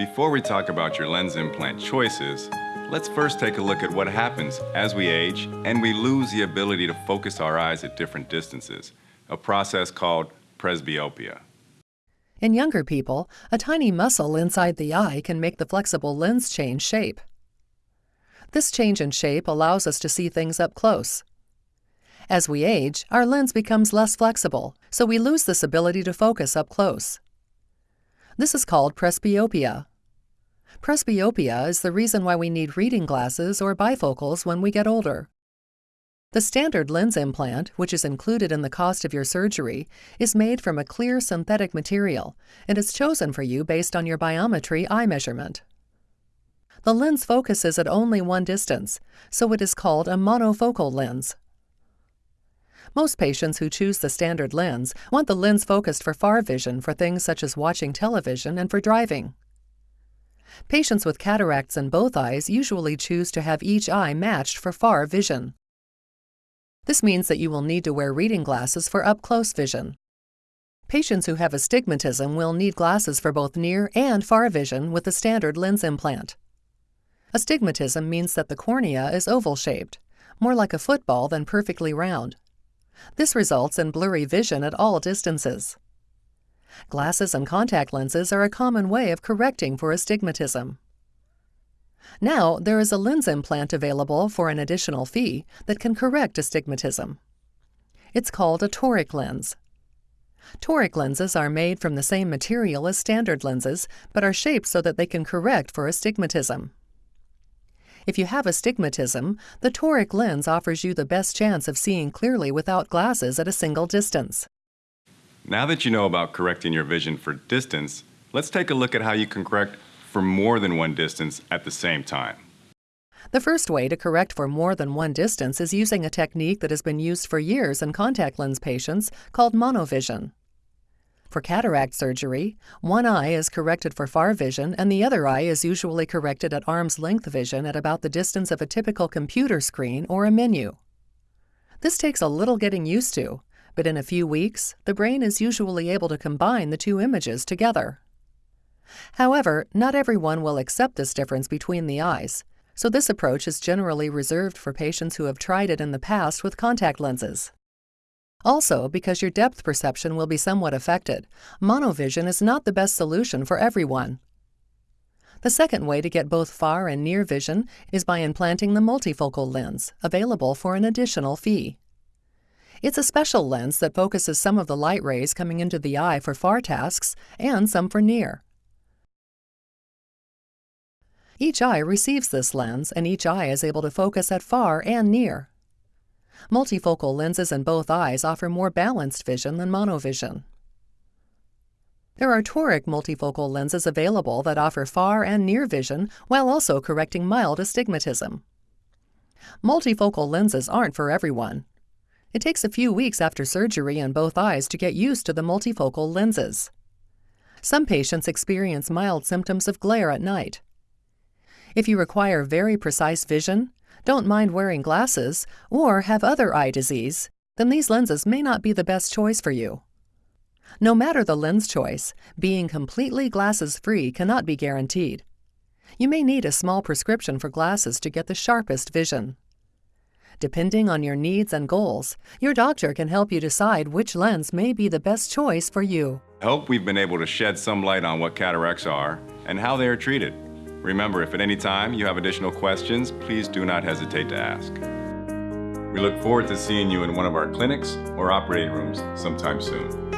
Before we talk about your lens implant choices, let's first take a look at what happens as we age and we lose the ability to focus our eyes at different distances, a process called presbyopia. In younger people, a tiny muscle inside the eye can make the flexible lens change shape. This change in shape allows us to see things up close. As we age, our lens becomes less flexible, so we lose this ability to focus up close. This is called presbyopia. Presbyopia is the reason why we need reading glasses or bifocals when we get older. The standard lens implant, which is included in the cost of your surgery, is made from a clear synthetic material and is chosen for you based on your biometry eye measurement. The lens focuses at only one distance, so it is called a monofocal lens. Most patients who choose the standard lens want the lens focused for far vision for things such as watching television and for driving. Patients with cataracts in both eyes usually choose to have each eye matched for far vision. This means that you will need to wear reading glasses for up-close vision. Patients who have astigmatism will need glasses for both near and far vision with the standard lens implant. Astigmatism means that the cornea is oval-shaped, more like a football than perfectly round. This results in blurry vision at all distances. Glasses and contact lenses are a common way of correcting for astigmatism. Now, there is a lens implant available for an additional fee that can correct astigmatism. It's called a toric lens. Toric lenses are made from the same material as standard lenses, but are shaped so that they can correct for astigmatism. If you have astigmatism, the toric lens offers you the best chance of seeing clearly without glasses at a single distance. Now that you know about correcting your vision for distance, let's take a look at how you can correct for more than one distance at the same time. The first way to correct for more than one distance is using a technique that has been used for years in contact lens patients called monovision. For cataract surgery, one eye is corrected for far vision and the other eye is usually corrected at arm's length vision at about the distance of a typical computer screen or a menu. This takes a little getting used to, but in a few weeks, the brain is usually able to combine the two images together. However, not everyone will accept this difference between the eyes, so this approach is generally reserved for patients who have tried it in the past with contact lenses. Also, because your depth perception will be somewhat affected, monovision is not the best solution for everyone. The second way to get both far and near vision is by implanting the multifocal lens, available for an additional fee. It's a special lens that focuses some of the light rays coming into the eye for far tasks and some for near. Each eye receives this lens, and each eye is able to focus at far and near. Multifocal lenses in both eyes offer more balanced vision than monovision. There are toric multifocal lenses available that offer far and near vision while also correcting mild astigmatism. Multifocal lenses aren't for everyone. It takes a few weeks after surgery in both eyes to get used to the multifocal lenses. Some patients experience mild symptoms of glare at night. If you require very precise vision, don't mind wearing glasses, or have other eye disease, then these lenses may not be the best choice for you. No matter the lens choice, being completely glasses-free cannot be guaranteed. You may need a small prescription for glasses to get the sharpest vision. Depending on your needs and goals, your doctor can help you decide which lens may be the best choice for you. I hope we've been able to shed some light on what cataracts are and how they are treated. Remember, if at any time you have additional questions, please do not hesitate to ask. We look forward to seeing you in one of our clinics or operating rooms sometime soon.